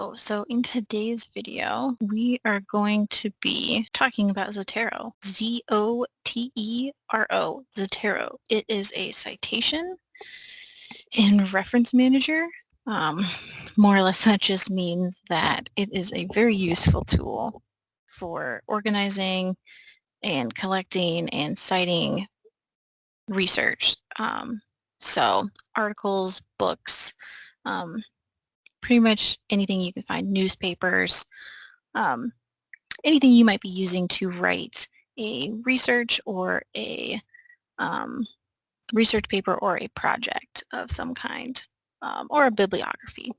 So in today's video, we are going to be talking about Zotero. Z-O-T-E-R-O, Zotero. It is a citation and reference manager. Um, more or less that just means that it is a very useful tool for organizing and collecting and citing research. Um, so articles, books, um, pretty much anything you can find, newspapers, um, anything you might be using to write a research or a um, research paper or a project of some kind um, or a bibliography.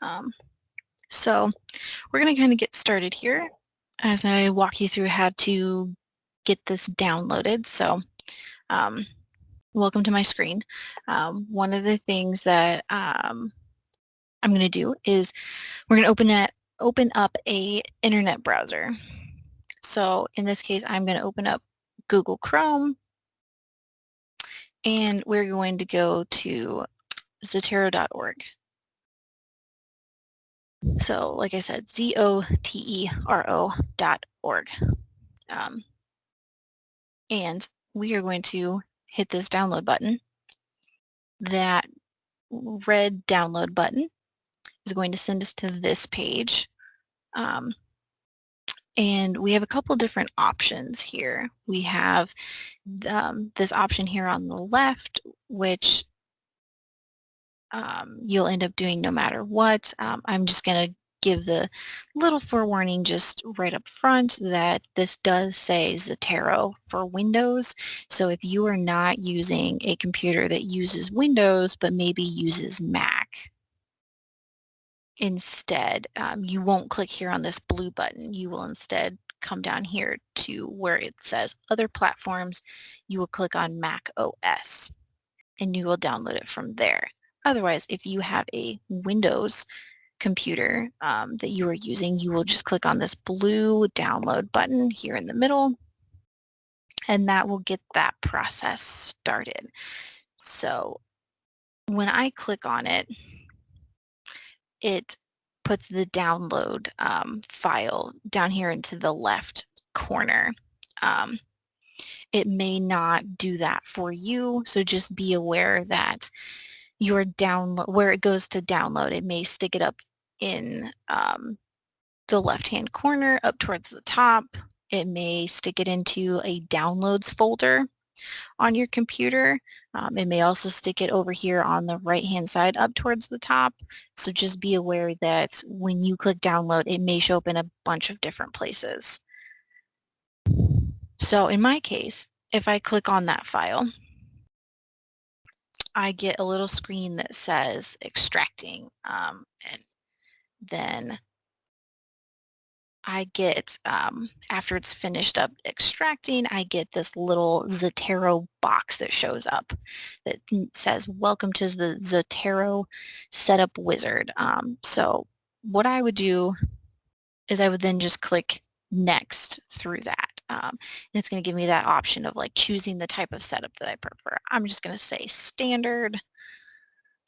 Um, so we're going to kind of get started here as I walk you through how to get this downloaded. So um, welcome to my screen. Um, one of the things that I'm going to do is we're going to open it, open up a internet browser. So in this case, I'm going to open up Google Chrome and we're going to go to zotero.org. So like I said, Z-O-T-E-R-O dot org. Um, and we are going to hit this download button. That red download button is going to send us to this page. Um, and we have a couple different options here. We have um, this option here on the left, which um, you'll end up doing no matter what. Um, I'm just going to give the little forewarning just right up front that this does say Zotero for Windows. So if you are not using a computer that uses Windows but maybe uses Mac, instead, um, you won't click here on this blue button. You will instead come down here to where it says other platforms. You will click on Mac OS and you will download it from there. Otherwise, if you have a Windows computer um, that you are using, you will just click on this blue download button here in the middle and that will get that process started. So when I click on it, it puts the download um, file down here into the left corner. Um, it may not do that for you, so just be aware that your download, where it goes to download, it may stick it up in um, the left-hand corner up towards the top. It may stick it into a downloads folder on your computer. Um, it may also stick it over here on the right-hand side up towards the top. So just be aware that when you click download, it may show up in a bunch of different places. So in my case, if I click on that file, I get a little screen that says extracting um, and then I get, um, after it's finished up extracting, I get this little Zotero box that shows up that says, welcome to the Zotero Setup Wizard. Um, so what I would do is I would then just click next through that. Um, and it's going to give me that option of like choosing the type of setup that I prefer. I'm just going to say standard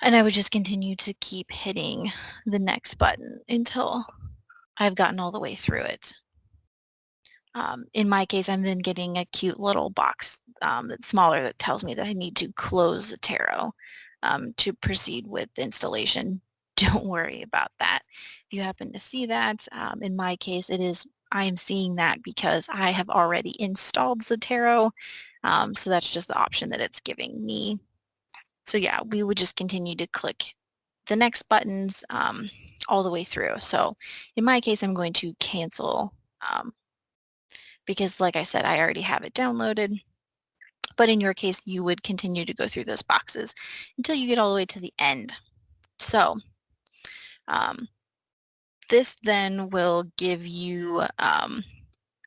and I would just continue to keep hitting the next button until I've gotten all the way through it. Um, in my case, I'm then getting a cute little box um, that's smaller that tells me that I need to close Zotero um, to proceed with installation. Don't worry about that. If you happen to see that, um, in my case, it is I am seeing that because I have already installed Zotero. Um, so that's just the option that it's giving me. So yeah, we would just continue to click the next buttons um, all the way through. So in my case, I'm going to cancel um, because like I said, I already have it downloaded. But in your case, you would continue to go through those boxes until you get all the way to the end. So um, this then will give you um,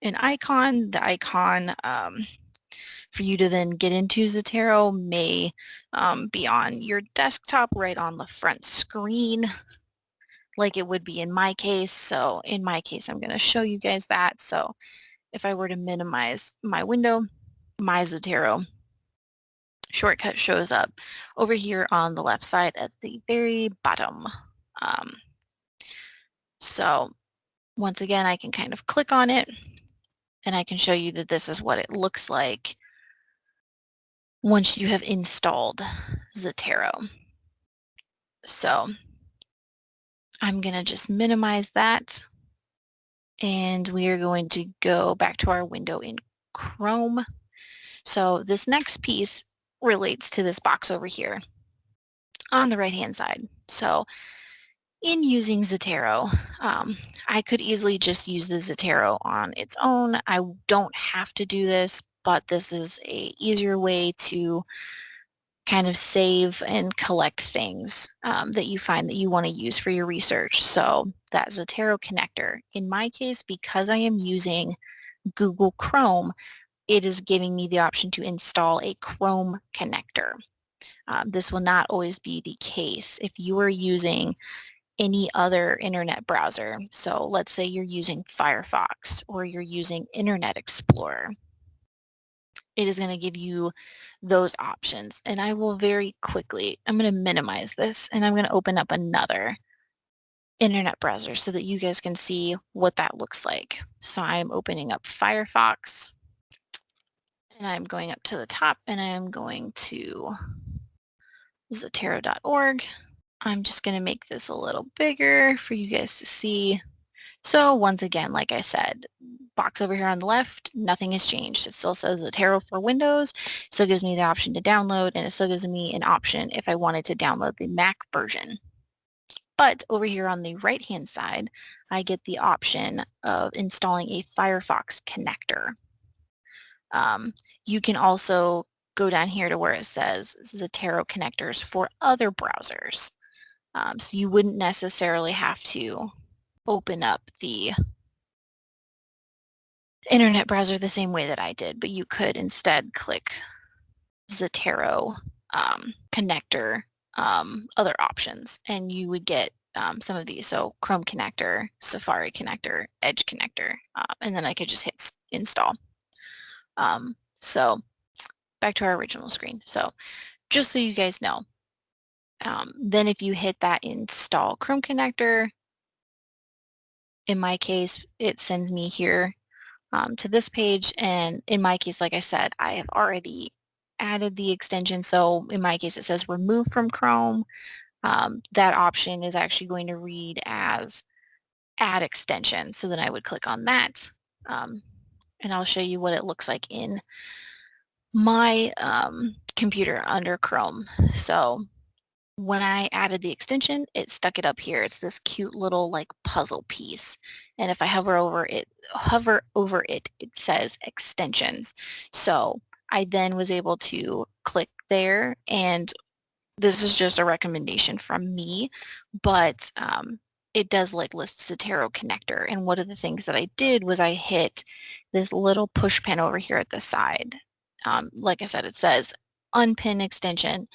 an icon. The icon um, for you to then get into Zotero may um, be on your desktop right on the front screen like it would be in my case. So in my case, I'm going to show you guys that. So if I were to minimize my window, my Zotero shortcut shows up over here on the left side at the very bottom. Um, So once again, I can kind of click on it and I can show you that this is what it looks like once you have installed Zotero. So I'm going to just minimize that and we are going to go back to our window in Chrome. So this next piece relates to this box over here on the right hand side. So in using Zotero, um, I could easily just use the Zotero on its own. I don't have to do this, but this is a easier way to kind of save and collect things um, that you find that you want to use for your research. So that Zotero connector. In my case, because I am using Google Chrome, it is giving me the option to install a Chrome connector. Um, this will not always be the case. If you are using any other internet browser. So let's say you're using Firefox or you're using Internet Explorer. It is going to give you those options. And I will very quickly, I'm going to minimize this and I'm going to open up another internet browser so that you guys can see what that looks like. So I'm opening up Firefox and I'm going up to the top and I'm going to zotero.org I'm just going to make this a little bigger for you guys to see. So once again, like I said, box over here on the left, nothing has changed. It still says Zotero for Windows. It still gives me the option to download, and it still gives me an option if I wanted to download the Mac version. But over here on the right-hand side, I get the option of installing a Firefox connector. Um, you can also go down here to where it says Zotero connectors for other browsers. Um, so you wouldn't necessarily have to open up the internet browser the same way that I did, but you could instead click Zotero um, connector um, other options and you would get um, some of these. So Chrome connector, Safari connector, Edge connector, uh, and then I could just hit install. Um, so back to our original screen. So just so you guys know, um, then if you hit that install Chrome connector, in my case, it sends me here um, to this page. And in my case, like I said, I have already added the extension. So in my case, it says remove from Chrome. Um, that option is actually going to read as add extension. So then I would click on that. Um, and I'll show you what it looks like in my um, computer under Chrome. So when I added the extension, it stuck it up here. It's this cute little like puzzle piece. And if I hover over it, hover over it, it says extensions. So I then was able to click there and this is just a recommendation from me, but um, it does like list Zotero connector. And one of the things that I did was I hit this little push pin over here at the side. Um, like I said, it says unpin extension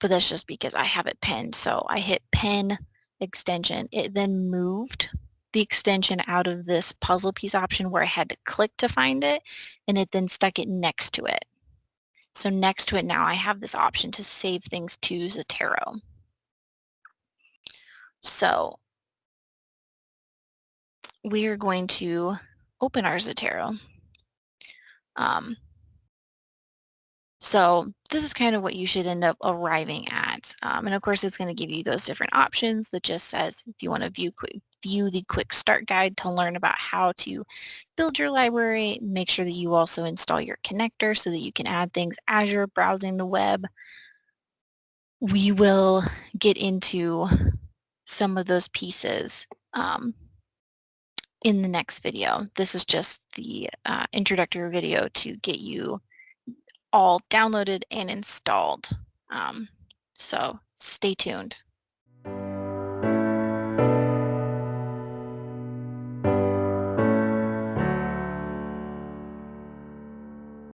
but that's just because I have it pinned. So I hit pin extension. It then moved the extension out of this puzzle piece option where I had to click to find it, and it then stuck it next to it. So next to it now I have this option to save things to Zotero. So we are going to open our Zotero. Um, so this is kind of what you should end up arriving at. Um, and of course, it's going to give you those different options that just says if you want to view, view the quick start guide to learn about how to build your library, make sure that you also install your connector so that you can add things as you're browsing the web. We will get into some of those pieces um, in the next video. This is just the uh, introductory video to get you all downloaded and installed. Um, so stay tuned.